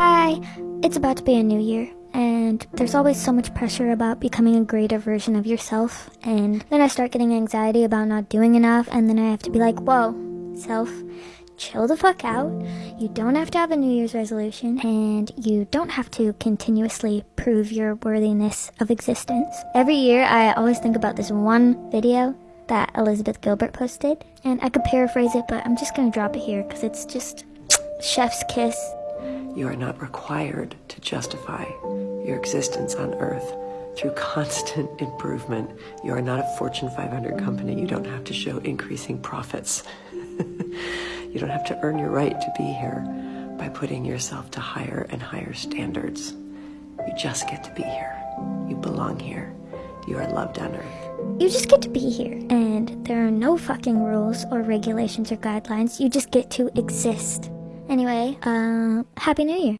Hi, it's about to be a new year, and there's always so much pressure about becoming a greater version of yourself, and then I start getting anxiety about not doing enough, and then I have to be like, whoa, self, chill the fuck out. You don't have to have a New Year's resolution, and you don't have to continuously prove your worthiness of existence. Every year, I always think about this one video that Elizabeth Gilbert posted, and I could paraphrase it, but I'm just gonna drop it here because it's just chef's kiss. You are not required to justify your existence on earth through constant improvement. You are not a Fortune 500 company. You don't have to show increasing profits. you don't have to earn your right to be here by putting yourself to higher and higher standards. You just get to be here. You belong here. You are loved on earth. You just get to be here, and there are no fucking rules or regulations or guidelines. You just get to exist. Anyway, uh, Happy New Year.